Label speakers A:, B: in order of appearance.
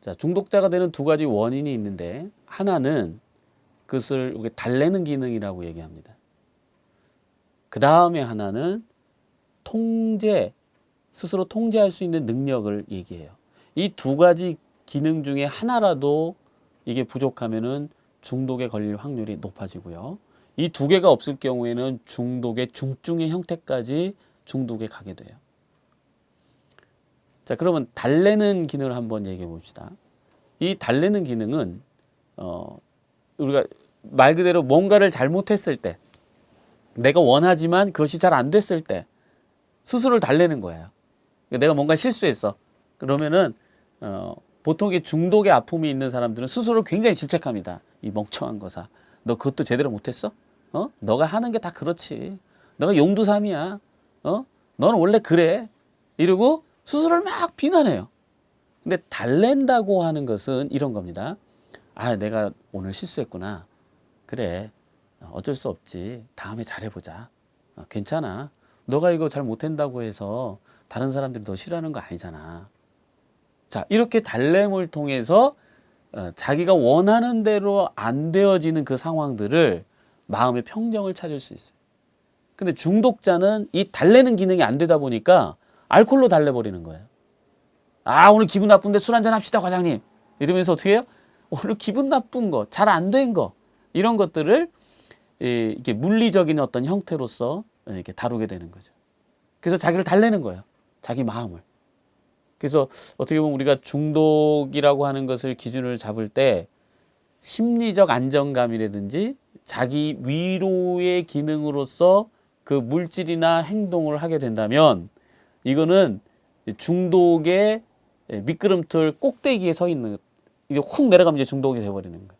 A: 자, 중독자가 되는 두 가지 원인이 있는데 하나는 그것을 달래는 기능이라고 얘기합니다. 그 다음에 하나는 통제, 스스로 통제할 수 있는 능력을 얘기해요. 이 두 가지 기능 중에 하나라도 이게 부족하면은 중독에 걸릴 확률이 높아지고요. 이 두 개가 없을 경우에는 중독의 중증의 형태까지 중독에 가게 돼요. 자, 그러면 달래는 기능을 한번 얘기해 봅시다. 이 달래는 기능은 어 우리가 말 그대로 뭔가를 잘못했을 때 내가 원하지만 그것이 잘 안 됐을 때 스스로를 달래는 거예요. 그러니까 내가 뭔가 실수했어. 그러면은 어 보통 이 중독의 아픔이 있는 사람들은 스스로 굉장히 질책합니다. 이 멍청한 거사. 너 그것도 제대로 못했어? 어? 너가 하는 게 다 그렇지. 너가 용두삼이야. 어? 너는 원래 그래. 이러고 스스로를 막 비난해요. 근데 달랜다고 하는 것은 이런 겁니다. 아, 내가 오늘 실수했구나. 그래. 어쩔 수 없지. 다음에 잘해보자. 어, 괜찮아. 너가 이거 잘 못한다고 해서 다른 사람들이 너 싫어하는 거 아니잖아. 자, 이렇게 달램을 통해서 어, 자기가 원하는 대로 안 되어지는 그 상황들을 마음의 평정을 찾을 수 있어요. 근데 중독자는 이 달래는 기능이 안 되다 보니까 알코올로 달래버리는 거예요. 아, 오늘 기분 나쁜데 술 한잔 합시다, 과장님. 이러면서 어떻게 해요? 오늘 기분 나쁜 거, 잘 안 된 거, 이런 것들을 이- 이렇게 물리적인 어떤 형태로서 이렇게 다루게 되는 거죠. 그래서 자기를 달래는 거예요. 자기 마음을. 그래서 어떻게 보면 우리가 중독이라고 하는 것을 기준을 잡을 때 심리적 안정감이라든지 자기 위로의 기능으로서 그 물질이나 행동을 하게 된다면 이거는 중독의 미끄럼틀 꼭대기에 서 있는 이제 훅 내려가면 이제 중독이 돼버리는 거예요.